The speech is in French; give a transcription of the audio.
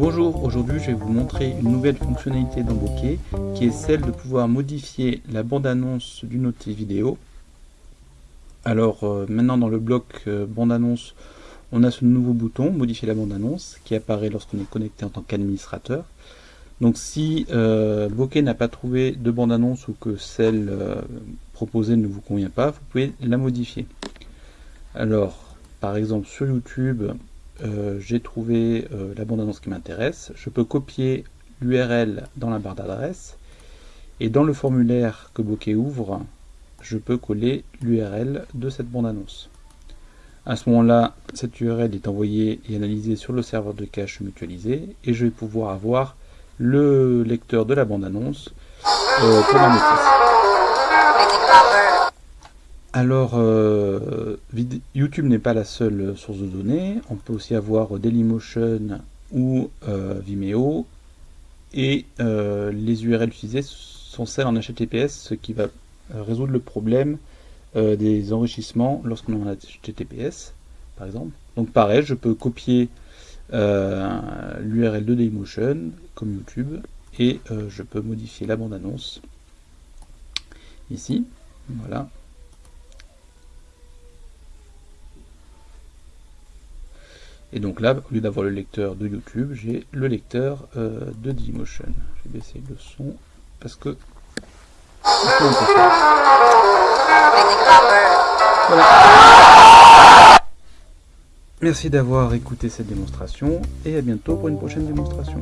Bonjour, aujourd'hui je vais vous montrer une nouvelle fonctionnalité dans Bokeh qui est celle de pouvoir modifier la bande-annonce d'une autre vidéo. Alors euh, maintenant dans le bloc euh, bande-annonce, on a ce nouveau bouton modifier la bande-annonce qui apparaît lorsqu'on est connecté en tant qu'administrateur. Donc si euh, Bokeh n'a pas trouvé de bande-annonce ou que celle euh, proposée ne vous convient pas, vous pouvez la modifier. Alors par exemple sur YouTube, euh, j'ai trouvé euh, la bande-annonce qui m'intéresse, je peux copier l'URL dans la barre d'adresse, et dans le formulaire que Bokeh ouvre, je peux coller l'URL de cette bande-annonce. À ce moment-là, cette URL est envoyée et analysée sur le serveur de cache mutualisé, et je vais pouvoir avoir le lecteur de la bande-annonce euh, pour ma alors, euh, YouTube n'est pas la seule source de données. On peut aussi avoir Dailymotion ou euh, Vimeo. Et euh, les URL utilisées sont celles en HTTPS, ce qui va résoudre le problème des enrichissements lorsqu'on est en HTTPS, par exemple. Donc pareil, je peux copier l'URL de Dailymotion, comme YouTube, et je peux modifier la bande-annonce ici. Voilà. Et donc là, au lieu d'avoir le lecteur de YouTube, j'ai le lecteur euh, de Dailymotion. Je vais baisser le son parce que... Merci d'avoir écouté cette démonstration et à bientôt pour une prochaine démonstration.